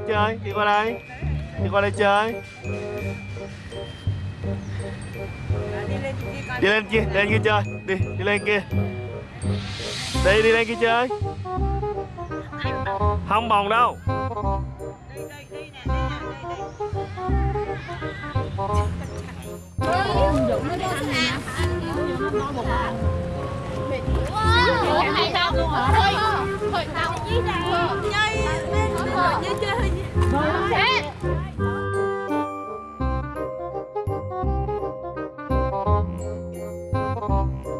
đây chơi đi qua đây. Đi qua đây chơi. Đi lên kia đi lên kia chơi. Đi đi lên kia. Đi đi lên kia chơi. Không bồng đâu. Thôi, thôi, thôi, thôi, thôi, thôi, thôi, thôi, thôi, thôi, thôi, thôi, thôi, thôi, thôi, Música